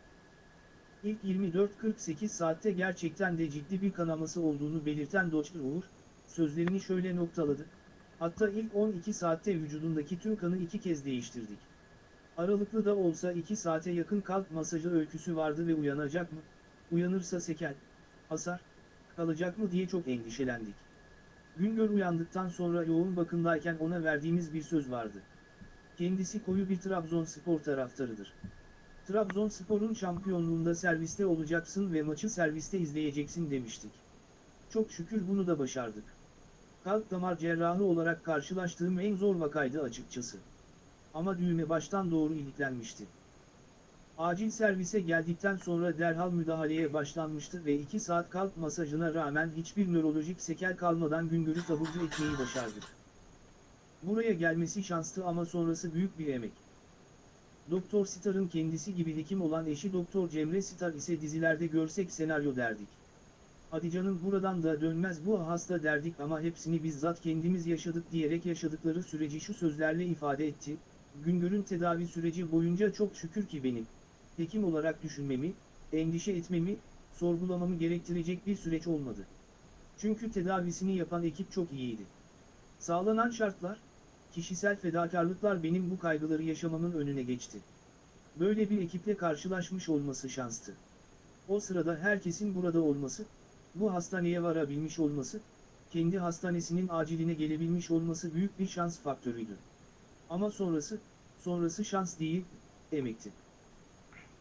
B: İlk 24-48 saatte gerçekten de ciddi bir kanaması olduğunu belirten Doçer Uğur, sözlerini şöyle noktaladı. Hatta ilk 12 saatte vücudundaki tüm kanı iki kez değiştirdik. Aralıklı da olsa 2 saate yakın kalp masajı öyküsü vardı ve uyanacak mı? Uyanırsa sekel, hasar, kalacak mı diye çok endişelendik. Güngör uyandıktan sonra yoğun bakımdayken ona verdiğimiz bir söz vardı. Kendisi koyu bir Trabzonspor taraftarıdır. Trabzonspor'un şampiyonluğunda serviste olacaksın ve maçı serviste izleyeceksin demiştik. Çok şükür bunu da başardık. Kalp damar cerrahı olarak karşılaştığım en zor vakaydı açıkçası. Ama düğme baştan doğru iliklenmişti. Acil servise geldikten sonra derhal müdahaleye başlanmıştı ve 2 saat kalp masajına rağmen hiçbir nörolojik sekel kalmadan Güngör'ü taburcu etmeyi başardık. Buraya gelmesi şanslı ama sonrası büyük bir emek. Doktor Star'ın kendisi gibi hekim olan eşi Doktor Cemre Star ise dizilerde görsek senaryo derdik. Hadi canım buradan da dönmez bu hasta derdik ama hepsini bizzat kendimiz yaşadık diyerek yaşadıkları süreci şu sözlerle ifade etti. Güngör'ün tedavi süreci boyunca çok şükür ki benim, hekim olarak düşünmemi, endişe etmemi, sorgulamamı gerektirecek bir süreç olmadı. Çünkü tedavisini yapan ekip çok iyiydi. Sağlanan şartlar, kişisel fedakarlıklar benim bu kaygıları yaşamamın önüne geçti. Böyle bir ekiple karşılaşmış olması şanstı. O sırada herkesin burada olması, bu hastaneye varabilmiş olması, kendi hastanesinin aciline gelebilmiş olması büyük bir şans faktörüydü. Ama sonrası, sonrası şans değil, emekti.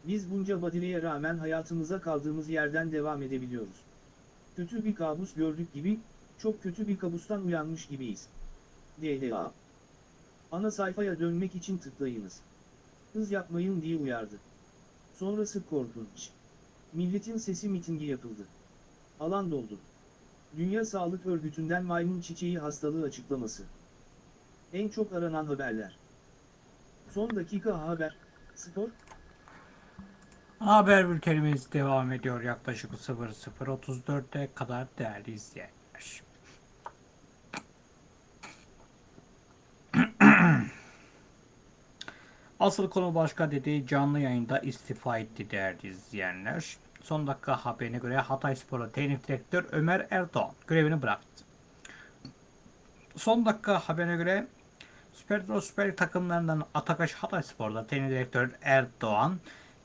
B: Biz bunca badireye rağmen hayatımıza kaldığımız yerden devam edebiliyoruz. Kötü bir kabus gördük gibi, çok kötü bir kabustan uyanmış gibiyiz. DLA Ana sayfaya dönmek için tıklayınız. Hız yapmayın diye uyardı. Sonrası korkunç. Milletin sesi mitingi yapıldı. Alan doldu. Dünya Sağlık Örgütü'nden maymun çiçeği hastalığı açıklaması. En çok aranan haberler. Son dakika haber, spor,
A: Haber bültenimiz devam ediyor yaklaşık 00.34'e kadar değerli izleyenler. Asıl konu başka dedi. Canlı yayında istifa etti değerli izleyenler. Son dakika haberine göre Hatay Spor'u teknik direktör Ömer Erdoğan görevini bıraktı. Son dakika haberine göre Süper Lig'de Süper Lig takımlarından Atakaş Hatay Spor'da teknik direktör Erdoğan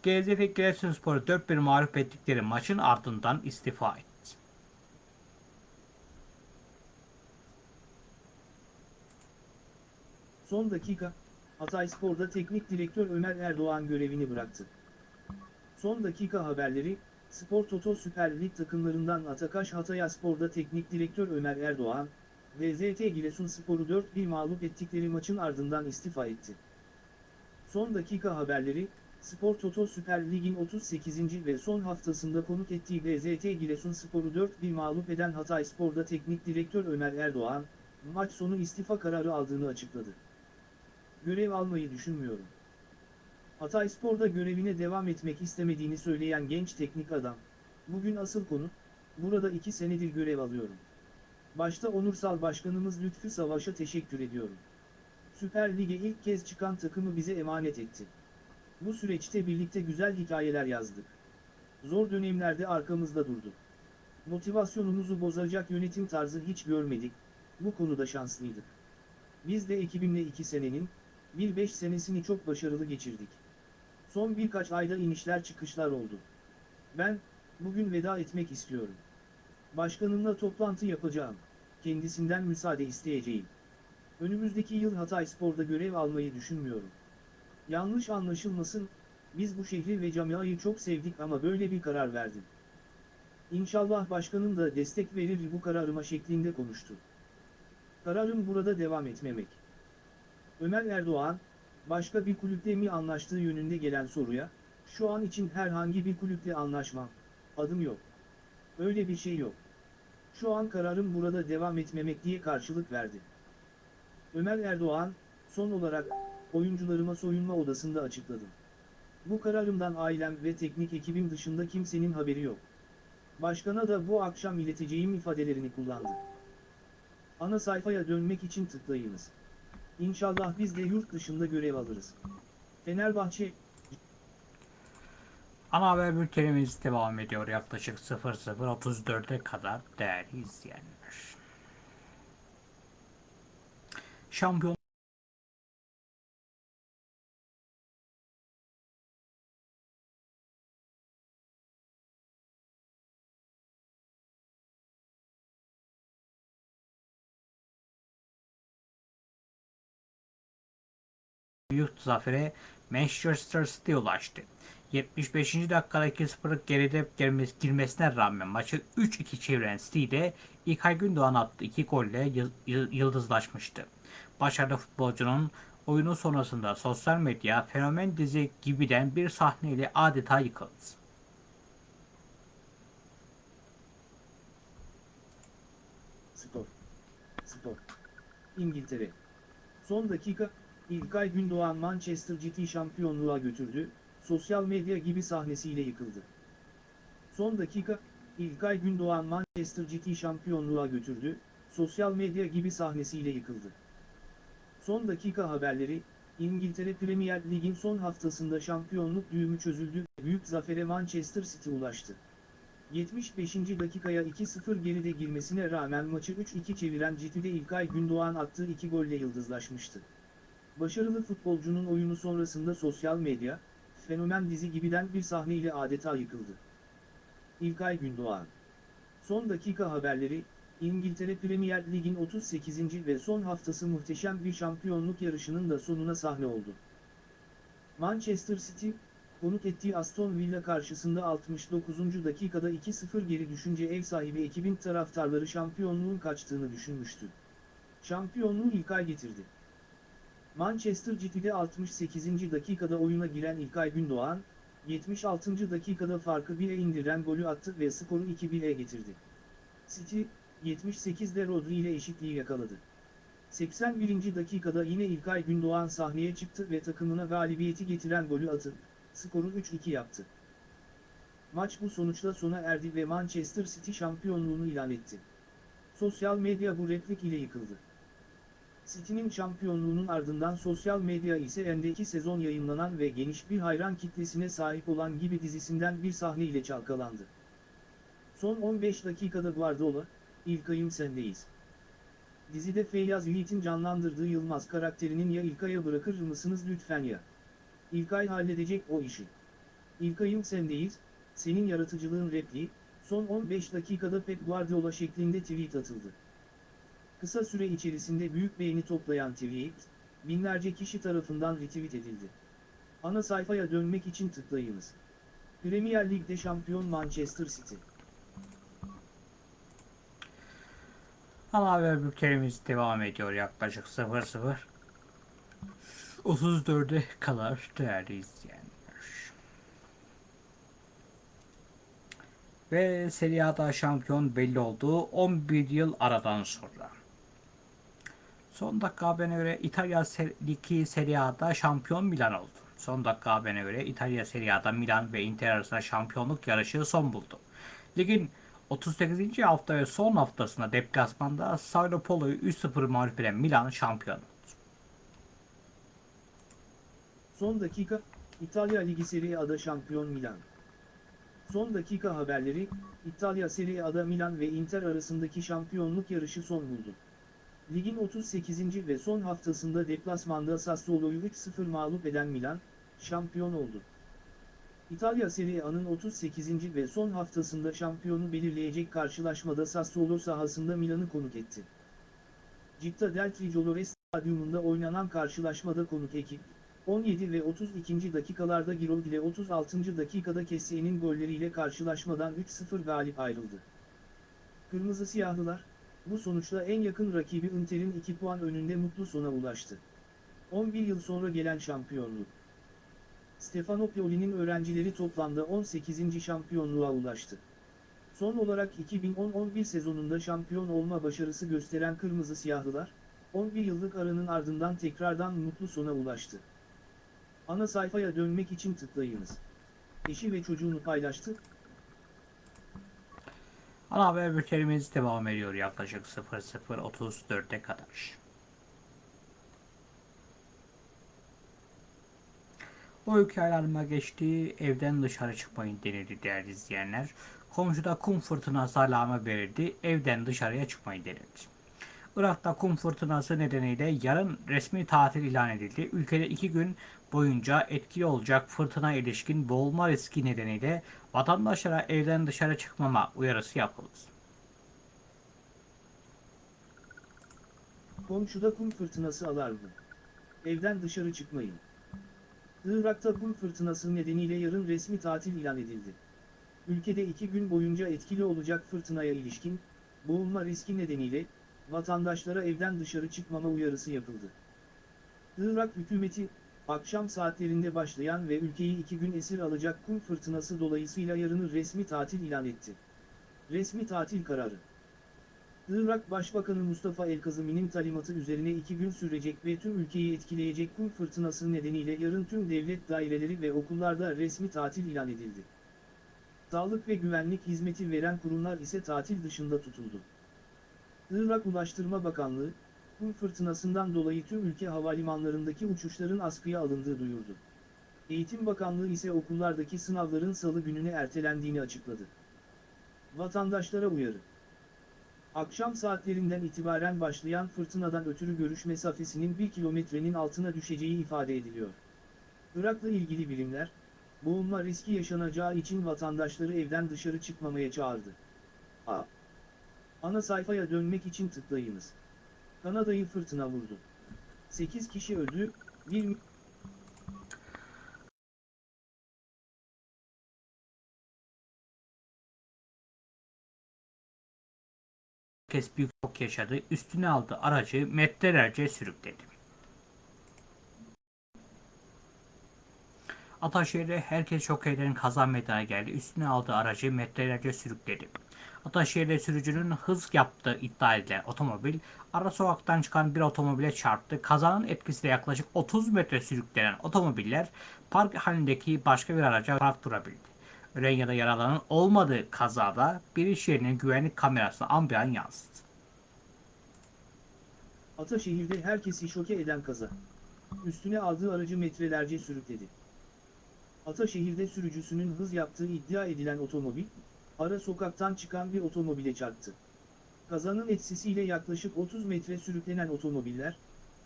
A: Gaziantep Giresunspor'u 4-1 mağlup ettikleri maçın ardından istifa etti.
B: Son dakika, Hatayspor'da teknik direktör Ömer Erdoğan görevini bıraktı. Son dakika haberleri, Spor Toto Süper Lig takımlarından Atakaş Hatayspor'da teknik direktör Ömer Erdoğan, VZT Giresunspor'u 4-1 mağlup ettikleri maçın ardından istifa etti. Son dakika haberleri, Spor Toto Süper Lig'in 38. ve son haftasında konuk ettiği VZT Giresunspor'u 4-1 mağlup eden Hatayspor'da teknik direktör Ömer Erdoğan, maç sonu istifa kararı aldığını açıkladı. Görev almayı düşünmüyorum. Hatayspor'da görevine devam etmek istemediğini söyleyen genç teknik adam, bugün asıl konu, burada iki senedir görev alıyorum. Başta Onursal Başkanımız Lütfü Savaş'a teşekkür ediyorum. Süper Lig'e ilk kez çıkan takımı bize emanet etti. Bu süreçte birlikte güzel hikayeler yazdık. Zor dönemlerde arkamızda durdu. Motivasyonumuzu bozacak yönetim tarzı hiç görmedik, bu konuda şanslıydık. Biz de ekibimle iki senenin, bir beş senesini çok başarılı geçirdik. Son birkaç ayda inişler çıkışlar oldu. Ben, bugün veda etmek istiyorum. Başkanımla toplantı yapacağım. Kendisinden müsaade isteyeceğim. Önümüzdeki yıl Hatayspor'da görev almayı düşünmüyorum. Yanlış anlaşılmasın, biz bu şehri ve camiayı çok sevdik ama böyle bir karar verdim. İnşallah başkanım da destek verir bu kararıma şeklinde konuştu. Kararım burada devam etmemek. Ömer Erdoğan, başka bir kulüple mi anlaştığı yönünde gelen soruya, şu an için herhangi bir kulüple anlaşmam, adım yok. Öyle bir şey yok. Şu an kararım burada devam etmemek diye karşılık verdi. Ömer Erdoğan, son olarak, oyuncularıma soyunma odasında açıkladım. Bu kararımdan ailem ve teknik ekibim dışında kimsenin haberi yok. Başkana da bu akşam ileteceğim ifadelerini kullandı. Ana sayfaya dönmek için tıklayınız. İnşallah biz de yurt dışında görev alırız. Fenerbahçe,
A: Ana haber bültenimiz devam ediyor yaklaşık 00.34'e kadar değerli izleyenler. Şampiyon büyük zafere Manchester City ulaştı. 75. dakikada 2-0'lık geride girmesi- girmesine rağmen maçı 3-2 çeviren City'de İlkay Gündoğan attığı 2 golle yı- yı- yıldızlaşmıştı. Başarılı futbolcunun oyunu sonrasında sosyal medya fenomen dizi gibiden bir sahneyle adeta yıkıldı.
B: Spor. Spor. İngiltere. Son dakika, İlkay Gündoğan Manchester City şampiyonluğa götürdü, sosyal medya gibi sahnesiyle yıkıldı. Son dakika, İlkay Gündoğan Manchester City şampiyonluğa götürdü, sosyal medya gibi sahnesiyle yıkıldı. Son dakika haberleri, İngiltere Premier Lig'in son haftasında şampiyonluk düğümü çözüldü, büyük zafere Manchester City ulaştı. 75. dakikaya 2-0 geride girmesine rağmen maçı 3-2 çeviren City'de İlkay Gündoğan attığı 2 golle yıldızlaşmıştı. Başarılı futbolcunun oyunu sonrasında sosyal medya, fenomen dizi gibiden bir sahneyle adeta yıkıldı. İlkay Gündoğan Son dakika haberleri, İngiltere Premier Lig'in 38. ve son haftası muhteşem bir şampiyonluk yarışının da sonuna sahne oldu. Manchester City, konuk ettiği Aston Villa karşısında 69. dakikada 2-0 geri düşünce ev sahibi ekibin taraftarları şampiyonluğun kaçtığını düşünmüştü. Şampiyonluğu İlkay getirdi. Manchester City'de 68. dakikada oyuna giren İlkay Gündoğan, 76. dakikada farkı 1'e indiren golü attı ve skoru 2-1'e getirdi. City, 78'de Rodri ile eşitliği yakaladı. 81. dakikada yine İlkay Gündoğan sahneye çıktı ve takımına galibiyeti getiren golü atıp, skoru 3-2 yaptı. Maç bu sonuçla sona erdi ve Manchester City şampiyonluğunu ilan etti. Sosyal medya bu replik ile yıkıldı. City'nin şampiyonluğunun ardından sosyal medya ise endeki sezon yayınlanan ve geniş bir hayran kitlesine sahip olan gibi dizisinden bir sahne ile çalkalandı. Son 15 dakikada Guardiola, İlkay'ım sendeyiz. Dizide Feyyaz Yiğit'in canlandırdığı Yılmaz karakterinin ya İlkay'a bırakır mısınız lütfen ya. İlkay halledecek o işi. İlkay'ım sendeyiz, senin yaratıcılığın repliği, son 15 dakikada Pep Guardiola şeklinde tweet atıldı. Kısa süre içerisinde büyük beğeni toplayan tweet, binlerce kişi tarafından retweet edildi. Ana sayfaya dönmek için tıklayınız. Premier Lig'de şampiyon Manchester City.
A: Ana haber bültenimiz devam ediyor yaklaşık 00 34'e kadar değerli izleyenler. Ve Serie A'da şampiyon belli oldu 11 yıl aradan sonra. Son dakika haberine göre İtalya Ser- Ligi Serie A'da şampiyon Milan oldu. Son dakika haberine göre İtalya Serie A'da Milan ve Inter arasında şampiyonluk yarışı son buldu. Ligin 38. hafta ve son haftasında deplasmanda Sao Paulo'yu 3-0 mağlup eden Milan şampiyon oldu.
B: Son dakika, İtalya Ligi Serie A'da şampiyon Milan. Son dakika haberleri, İtalya Serie A'da Milan ve Inter arasındaki şampiyonluk yarışı son buldu. Ligin 38. ve son haftasında deplasmanda Sassuolo'yu 3-0 mağlup eden Milan, şampiyon oldu. İtalya Serie A'nın 38. ve son haftasında şampiyonu belirleyecek karşılaşmada Sassuolo sahasında Milan'ı konuk etti. Citta del Tricolore Stadyumunda oynanan karşılaşmada konuk ekip, 17 ve 32. dakikalarda Giroud ile 36. dakikada Kessié'nin golleriyle karşılaşmadan 3-0 galip ayrıldı. Kırmızı Siyahlılar, bu sonuçla en yakın rakibi Inter'in 2 puan önünde mutlu sona ulaştı. 11 yıl sonra gelen şampiyonluk. Stefano Pioli'nin öğrencileri toplamda 18. şampiyonluğa ulaştı. Son olarak 2010-11 sezonunda şampiyon olma başarısı gösteren Kırmızı Siyahlılar, 11 yıllık aranın ardından tekrardan mutlu sona ulaştı. Ana sayfaya dönmek için tıklayınız. Eşi ve çocuğunu paylaştı,
A: Ana haber bültenimiz devam ediyor yaklaşık 00.34'e kadar. O ülke alarma geçti, evden dışarı çıkmayın denildi değerli izleyenler. Komşuda kum fırtınası alarmı verildi, evden dışarıya çıkmayın denildi. Irak'ta kum fırtınası nedeniyle yarın resmi tatil ilan edildi. Ülkede iki gün boyunca etkili olacak fırtına ilişkin boğulma riski nedeniyle vatandaşlara evden dışarı çıkmama uyarısı yapıldı.
B: komşuda kum fırtınası alarmı. Evden dışarı çıkmayın. Irak'ta kum fırtınası nedeniyle yarın resmi tatil ilan edildi. Ülkede iki gün boyunca etkili olacak fırtınaya ilişkin, boğulma riski nedeniyle, vatandaşlara evden dışarı çıkmama uyarısı yapıldı. Irak hükümeti, akşam saatlerinde başlayan ve ülkeyi iki gün esir alacak kum fırtınası dolayısıyla yarını resmi tatil ilan etti. Resmi tatil kararı. Irak Başbakanı Mustafa El-Kazımi'nin talimatı üzerine iki gün sürecek ve tüm ülkeyi etkileyecek kum fırtınası nedeniyle yarın tüm devlet daireleri ve okullarda resmi tatil ilan edildi. Sağlık ve güvenlik hizmeti veren kurumlar ise tatil dışında tutuldu. Irak Ulaştırma Bakanlığı, kum fırtınasından dolayı tüm ülke havalimanlarındaki uçuşların askıya alındığı duyurdu. Eğitim Bakanlığı ise okullardaki sınavların salı gününe ertelendiğini açıkladı. Vatandaşlara uyarı. Akşam saatlerinden itibaren başlayan fırtınadan ötürü görüş mesafesinin 1 kilometrenin altına düşeceği ifade ediliyor. Irak'la ilgili bilimler, boğulma riski yaşanacağı için vatandaşları evden dışarı çıkmamaya çağırdı. A. Ana sayfaya dönmek için tıklayınız. Kanada'yı fırtına vurdu. 8 kişi öldü, 1
A: Herkes büyük şok yaşadı, üstüne aldı aracı metrelerce sürükledi. Ataşehir'de herkes şok eden kaza meydana geldi. Üstüne aldığı aracı metrelerce sürükledi. Ataşehir'de sürücünün hız yaptığı iddia edilen otomobil ara sokaktan çıkan bir otomobile çarptı. Kazanın etkisiyle yaklaşık 30 metre sürüklenen otomobiller park halindeki başka bir araca park durabildi. Ölen ya da yaralanan olmadığı kazada bir iş yerinin güvenlik kamerasına ambiyan yansıdı.
B: Ataşehir'de herkesi şoke eden kaza. Üstüne aldığı aracı metrelerce sürükledi. Ataşehir'de sürücüsünün hız yaptığı iddia edilen otomobil, ara sokaktan çıkan bir otomobile çarptı. Kazanın etkisiyle yaklaşık 30 metre sürüklenen otomobiller,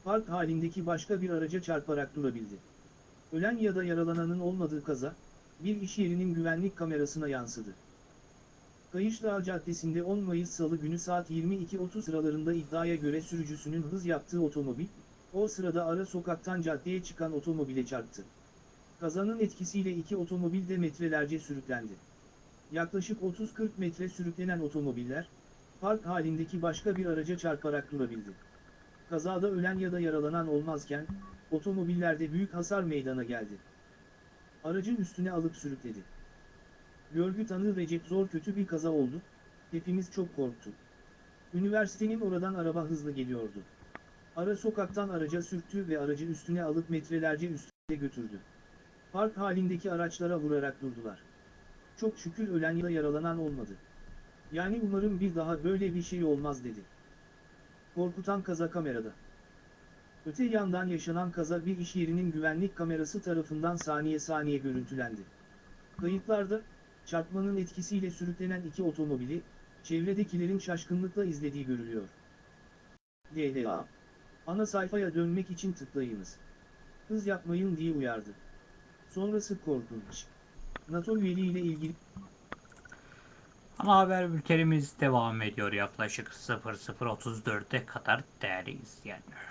B: park halindeki başka bir araca çarparak durabildi. Ölen ya da yaralananın olmadığı kaza, bir iş yerinin güvenlik kamerasına yansıdı. Kayışdağ Caddesi'nde 10 Mayıs Salı günü saat 22.30 sıralarında iddiaya göre sürücüsünün hız yaptığı otomobil, o sırada ara sokaktan caddeye çıkan otomobile çarptı. Kazanın etkisiyle iki otomobil de metrelerce sürüklendi. Yaklaşık 30-40 metre sürüklenen otomobiller, park halindeki başka bir araca çarparak durabildi. Kazada ölen ya da yaralanan olmazken, otomobillerde büyük hasar meydana geldi. Aracın üstüne alıp sürükledi. Görgü tanığı Recep Zor kötü bir kaza oldu, hepimiz çok korktuk. Üniversitenin oradan araba hızlı geliyordu. Ara sokaktan araca sürttü ve aracı üstüne alıp metrelerce üstüne götürdü. Park halindeki araçlara vurarak durdular. Çok şükür ölen ya da yaralanan olmadı. Yani umarım bir daha böyle bir şey olmaz dedi. Korkutan kaza kamerada. Öte yandan yaşanan kaza bir iş yerinin güvenlik kamerası tarafından saniye saniye görüntülendi. Kayıtlarda, çarpmanın etkisiyle sürüklenen iki otomobili, çevredekilerin şaşkınlıkla izlediği görülüyor. DLA. Ana sayfaya dönmek için tıklayınız. Hız yapmayın diye uyardı. Sonrası korkunç. NATO üyeliği ilgili
A: Ana haber bültenimiz devam ediyor yaklaşık 00.34'e kadar değerli izleyenler.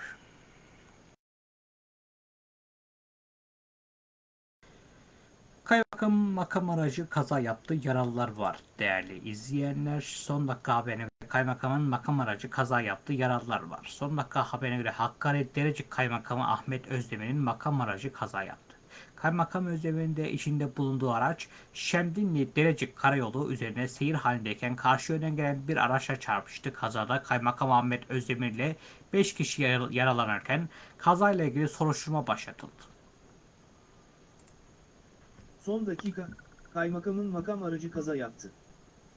A: Kaymakam makam aracı kaza yaptı yaralılar var değerli izleyenler. Son dakika haberine göre kaymakamın makam aracı kaza yaptı yaralılar var. Son dakika haberine göre Hakkari Derecik Kaymakamı Ahmet Özdemir'in makam aracı kaza yaptı. Kaymakam Özdemir'in de içinde bulunduğu araç Şemdinli Derecik Karayolu üzerine seyir halindeyken karşı yönden gelen bir araçla çarpıştı. Kazada Kaymakam Ahmet Özdemir ile 5 kişi yara- yaralanırken kazayla ilgili soruşturma başlatıldı.
B: son dakika, kaymakamın makam aracı kaza yaptı.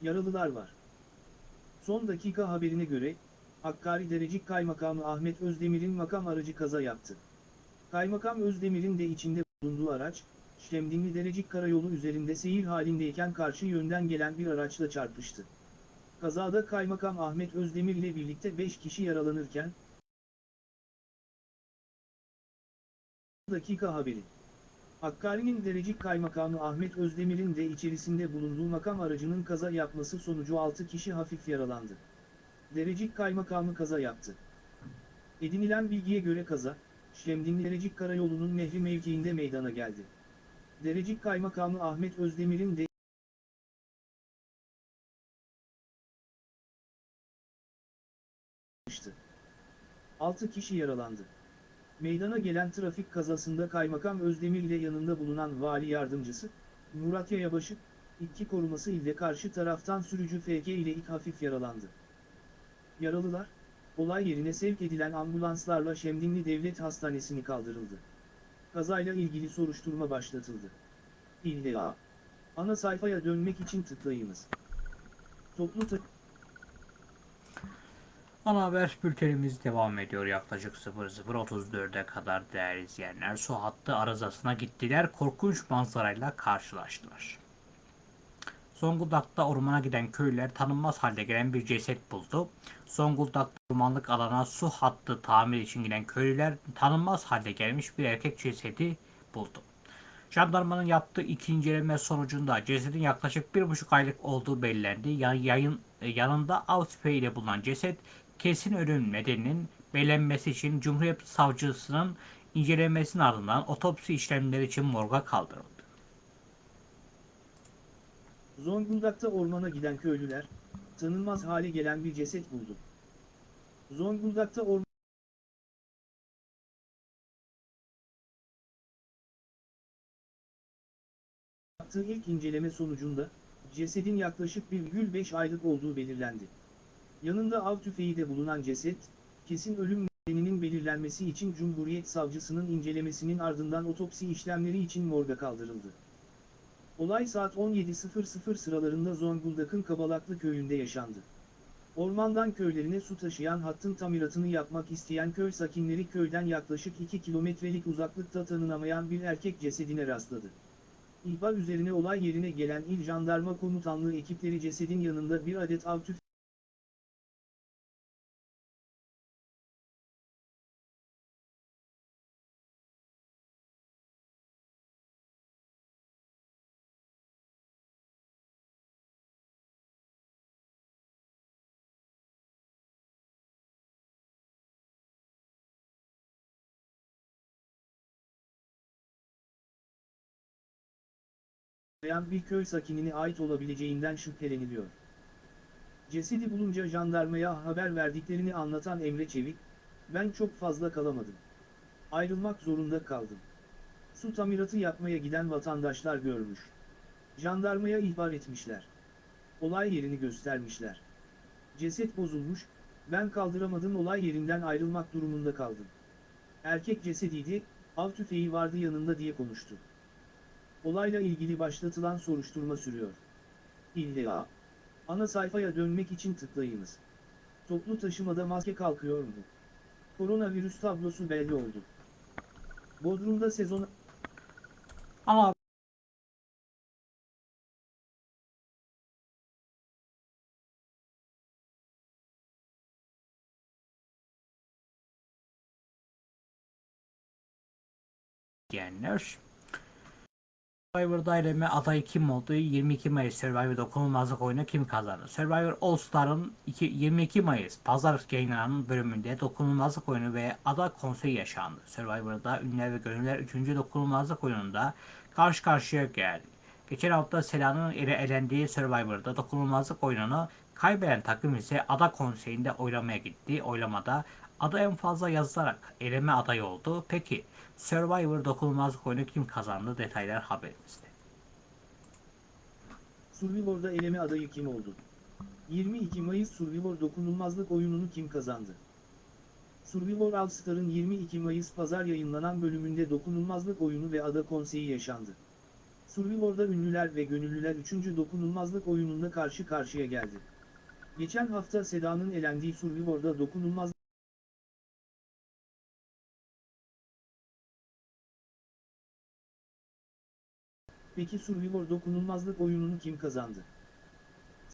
B: Yaralılar var. Son dakika haberine göre, Hakkari Derecik Kaymakamı Ahmet Özdemir'in makam aracı kaza yaptı. Kaymakam Özdemir'in de içinde bulunduğu araç, Şemdinli Derecik Karayolu üzerinde seyir halindeyken karşı yönden gelen bir araçla çarpıştı. Kazada Kaymakam Ahmet Özdemir ile birlikte 5 kişi yaralanırken, dakika haberi. Hakkari'nin Derecik Kaymakamı Ahmet Özdemir'in de içerisinde bulunduğu makam aracının kaza yapması sonucu 6 kişi hafif yaralandı. Derecik Kaymakamı kaza yaptı. Edinilen bilgiye göre kaza, Şemdinli Derecik Karayolu'nun nehri mevkiinde meydana geldi. Derecik Kaymakamı Ahmet Özdemir'in de 6 kişi yaralandı. Meydana gelen trafik kazasında Kaymakam Özdemir ile yanında bulunan vali yardımcısı, Murat Yayabaşı, iki koruması ile karşı taraftan sürücü FK ile ilk hafif yaralandı. Yaralılar, olay yerine sevk edilen ambulanslarla Şemdinli Devlet Hastanesi'ni kaldırıldı. Kazayla ilgili soruşturma başlatıldı. İlla. Ana sayfaya dönmek için tıklayınız. Toplu ta-
A: Ana haber bültenimiz devam ediyor yaklaşık 00.34'e kadar değerli izleyenler. Su hattı arızasına gittiler, korkunç manzarayla karşılaştılar. Zonguldak'ta ormana giden köylüler tanınmaz halde gelen bir ceset buldu. Zonguldak'ta ormanlık alana su hattı tamir için giden köylüler tanınmaz halde gelmiş bir erkek cesedi buldu. Jandarmanın yaptığı iki inceleme sonucunda cesedin yaklaşık bir buçuk aylık olduğu belirlendi. Ya- Yayın, e, yanında av tüfeğiyle bulunan ceset kesin ölüm nedeninin belirlenmesi için Cumhuriyet Savcısının incelemesinin ardından otopsi işlemleri için morga kaldırıldı.
B: Zonguldak'ta ormana giden köylüler, tanınmaz hale gelen bir ceset buldu. Zonguldak'ta ormana ilk inceleme sonucunda, cesedin yaklaşık 1,5 aylık olduğu belirlendi. Yanında av tüfeği de bulunan ceset, kesin ölüm nedeninin belirlenmesi için Cumhuriyet Savcısının incelemesinin ardından otopsi işlemleri için morga kaldırıldı. Olay saat 17.00 sıralarında Zonguldak'ın Kabalaklı köyünde yaşandı. Ormandan köylerine su taşıyan hattın tamiratını yapmak isteyen köy sakinleri köyden yaklaşık 2 kilometrelik uzaklıkta tanınamayan bir erkek cesedine rastladı. İhbar üzerine olay yerine gelen İl Jandarma Komutanlığı ekipleri cesedin yanında bir adet av tüfeği bir köy sakinine ait olabileceğinden şüpheleniliyor. Cesedi bulunca jandarmaya haber verdiklerini anlatan Emre Çevik, ben çok fazla kalamadım. Ayrılmak zorunda kaldım. Su tamiratı yapmaya giden vatandaşlar görmüş. Jandarmaya ihbar etmişler. Olay yerini göstermişler. Ceset bozulmuş, ben kaldıramadım olay yerinden ayrılmak durumunda kaldım. Erkek cesediydi, av tüfeği vardı yanında diye konuştu. Olayla ilgili başlatılan soruşturma sürüyor. İlla. Ana sayfaya dönmek için tıklayınız. Toplu taşımada maske kalkıyor mu? Koronavirüs tablosu belli oldu. Bodrum'da sezon
A: Ama diyenler Survivor'da eleme adayı kim oldu? 22 Mayıs Survivor dokunulmazlık oyunu kim kazandı? Survivor All Star'ın iki- 22 Mayıs pazar yayınlanan bölümünde dokunulmazlık oyunu ve ada konseyi yaşandı. Survivor'da ünlüler ve gönüller 3. dokunulmazlık oyununda karşı karşıya geldi. Geçen hafta Sela'nın ele elendiği Survivor'da dokunulmazlık oyununu kaybeden takım ise ada konseyinde oylamaya gitti. Oylamada ada en fazla yazılarak eleme adayı oldu. Peki Survivor dokunulmazlık oyunu kim kazandı? Detaylar haberimizde.
B: Survivor'da eleme adayı kim oldu? 22 Mayıs Survivor dokunulmazlık oyununu kim kazandı? Survivor All Star'ın 22 Mayıs pazar yayınlanan bölümünde dokunulmazlık oyunu ve ada konseyi yaşandı. Survivor'da ünlüler ve gönüllüler 3. dokunulmazlık oyununda karşı karşıya geldi. Geçen hafta Seda'nın elendiği Survivor'da dokunulmazlık Peki Survivor dokunulmazlık oyununu kim kazandı?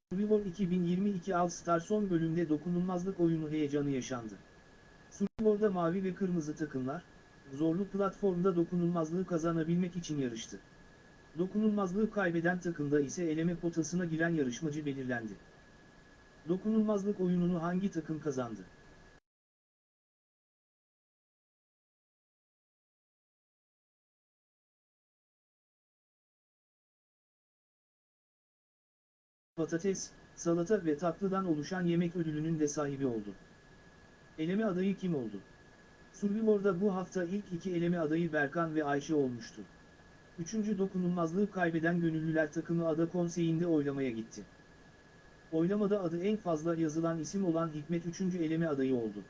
B: Survivor 2022 All Star son bölümde dokunulmazlık oyunu heyecanı yaşandı. Survivor'da mavi ve kırmızı takımlar, zorlu platformda dokunulmazlığı kazanabilmek için yarıştı. Dokunulmazlığı kaybeden takımda ise eleme potasına giren yarışmacı belirlendi. Dokunulmazlık oyununu hangi takım kazandı? Patates, salata ve tatlıdan oluşan yemek ödülünün de sahibi oldu. Eleme adayı kim oldu? Survivor'da bu hafta ilk iki eleme adayı Berkan ve Ayşe olmuştu. Üçüncü dokunulmazlığı kaybeden gönüllüler takımı ada konseyinde oylamaya gitti. Oylamada adı en fazla yazılan isim olan Hikmet 3. eleme adayı oldu.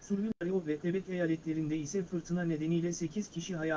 B: Survivor ve Tebet eyaletlerinde ise fırtına nedeniyle 8 kişi hayatını